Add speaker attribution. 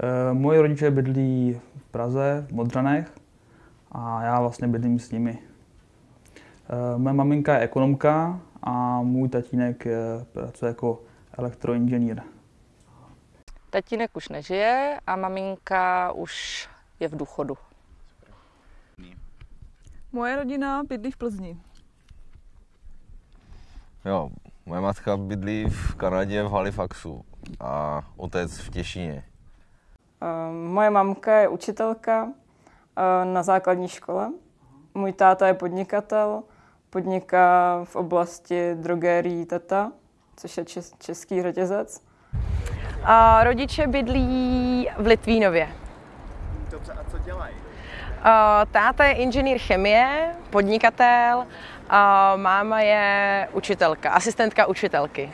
Speaker 1: Eh, Moji rodiče bydlí v Praze, v Modřanech a já vlastně bydlím s nimi. Eh, Moje maminka je ekonomka a můj tatínek je, pracuje jako elektroinženýr.
Speaker 2: Tatínek už nežije a maminka už je v důchodu.
Speaker 3: Moje rodina bydlí v Plzni.
Speaker 4: Jo, moje matka bydlí v Kanadě v Halifaxu a otec v Těšíně.
Speaker 5: Ehm, Moje mamka je učitelka eh, na základní škole. Můj táta je podnikatel, podniká v oblasti drogérií Tata, což je čes- český řetězec.
Speaker 6: A rodiče bydlí v Litvínově.
Speaker 7: Dobře, a co dělají?
Speaker 6: A táta je inženýr chemie, podnikatel, a máma je učitelka, asistentka učitelky.